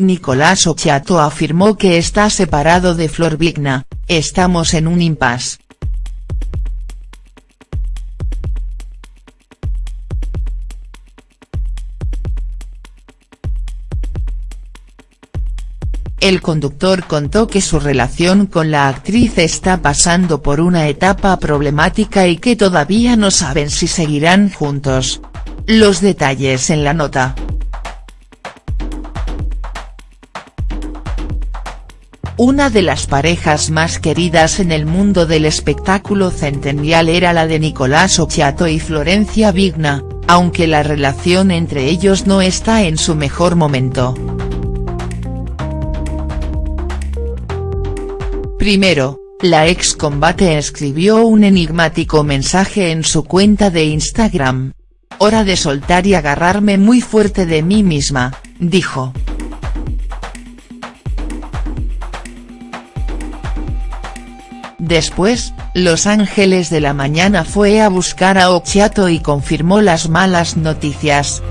Nicolás Ochiato afirmó que está separado de Flor Vigna, estamos en un impasse. El conductor contó que su relación con la actriz está pasando por una etapa problemática y que todavía no saben si seguirán juntos. Los detalles en la nota. Una de las parejas más queridas en el mundo del espectáculo centennial era la de Nicolás Ochiato y Florencia Vigna, aunque la relación entre ellos no está en su mejor momento. Primero, la ex combate escribió un enigmático mensaje en su cuenta de Instagram. Hora de soltar y agarrarme muy fuerte de mí misma, dijo. Después, Los Ángeles de la Mañana fue a buscar a Ochiato y confirmó las malas noticias.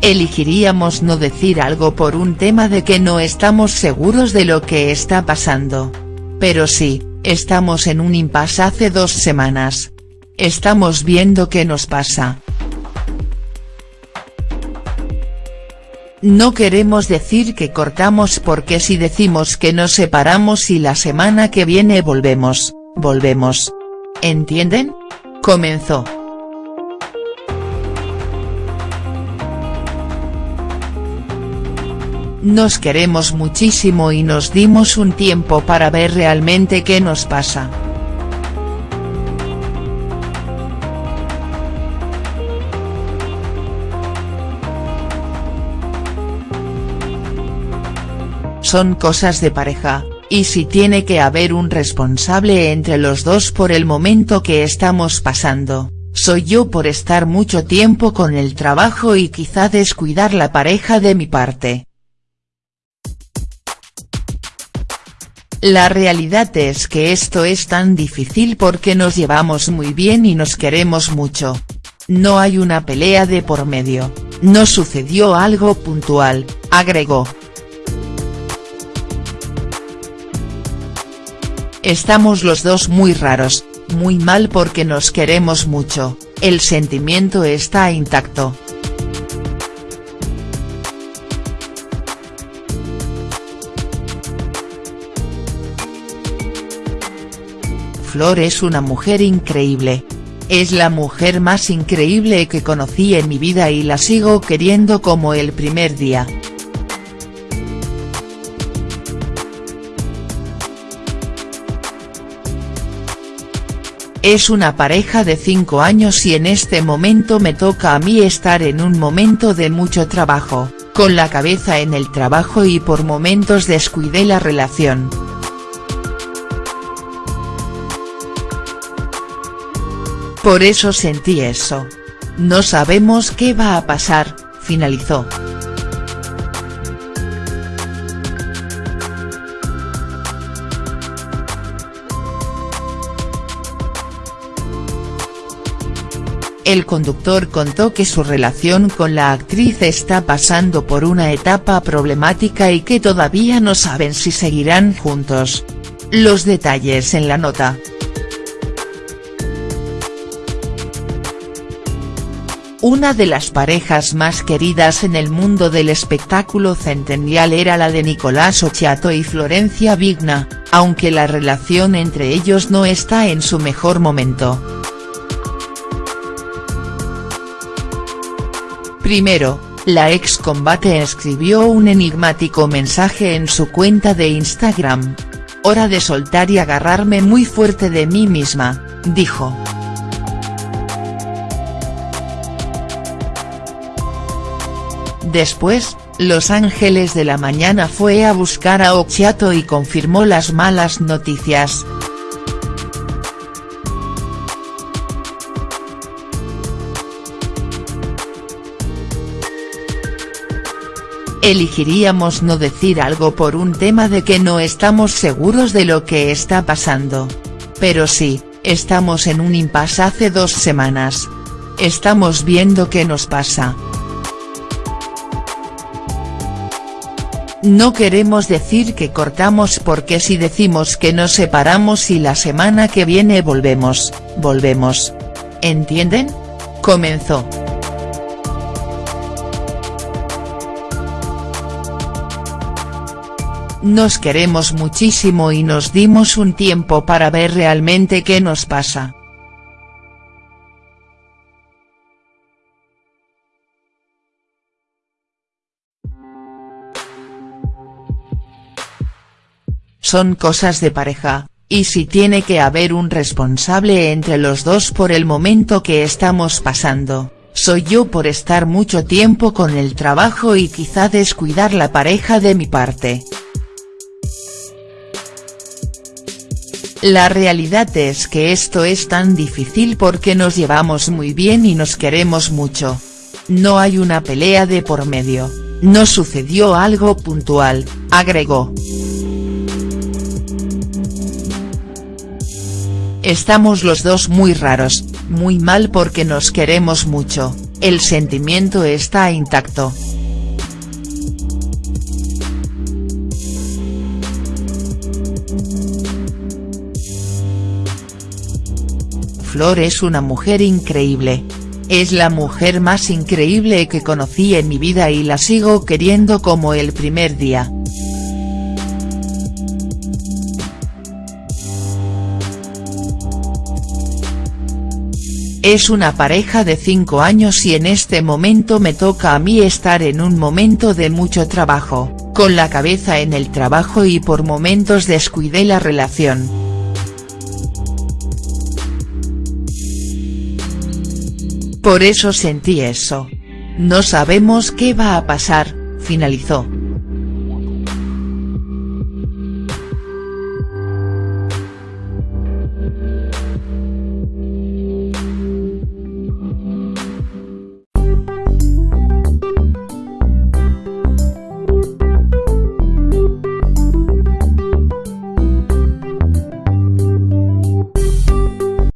elegiríamos no decir algo por un tema de que no estamos seguros de lo que está pasando. Pero sí, estamos en un impasse hace dos semanas. Estamos viendo qué nos pasa. No queremos decir que cortamos porque si decimos que nos separamos y la semana que viene volvemos, volvemos. ¿Entienden? Comenzó. Nos queremos muchísimo y nos dimos un tiempo para ver realmente qué nos pasa. Son cosas de pareja, y si tiene que haber un responsable entre los dos por el momento que estamos pasando, soy yo por estar mucho tiempo con el trabajo y quizá descuidar la pareja de mi parte. La realidad es que esto es tan difícil porque nos llevamos muy bien y nos queremos mucho. No hay una pelea de por medio, no sucedió algo puntual, agregó. Estamos los dos muy raros, muy mal porque nos queremos mucho, el sentimiento está intacto. Flor es una mujer increíble. Es la mujer más increíble que conocí en mi vida y la sigo queriendo como el primer día. Es una pareja de 5 años y en este momento me toca a mí estar en un momento de mucho trabajo, con la cabeza en el trabajo y por momentos descuidé la relación. Por eso sentí eso. No sabemos qué va a pasar, finalizó. El conductor contó que su relación con la actriz está pasando por una etapa problemática y que todavía no saben si seguirán juntos. Los detalles en la nota. Una de las parejas más queridas en el mundo del espectáculo centennial era la de Nicolás Ochiato y Florencia Vigna, aunque la relación entre ellos no está en su mejor momento. Primero, la ex combate escribió un enigmático mensaje en su cuenta de Instagram. Hora de soltar y agarrarme muy fuerte de mí misma, dijo. Después, Los Ángeles de la Mañana fue a buscar a Ochiato y confirmó las malas noticias. Elegiríamos no decir algo por un tema de que no estamos seguros de lo que está pasando. Pero sí, Estamos en un impasse hace dos semanas. Estamos viendo qué nos pasa. No queremos decir que cortamos porque si decimos que nos separamos y la semana que viene volvemos, volvemos. ¿Entienden? Comenzó. Nos queremos muchísimo y nos dimos un tiempo para ver realmente qué nos pasa. Son cosas de pareja, y si tiene que haber un responsable entre los dos por el momento que estamos pasando, soy yo por estar mucho tiempo con el trabajo y quizá descuidar la pareja de mi parte. La realidad es que esto es tan difícil porque nos llevamos muy bien y nos queremos mucho. No hay una pelea de por medio, no sucedió algo puntual, agregó. Estamos los dos muy raros, muy mal porque nos queremos mucho, el sentimiento está intacto. Flor es una mujer increíble. Es la mujer más increíble que conocí en mi vida y la sigo queriendo como el primer día. Es una pareja de 5 años y en este momento me toca a mí estar en un momento de mucho trabajo, con la cabeza en el trabajo y por momentos descuidé la relación. Por eso sentí eso. No sabemos qué va a pasar, finalizó.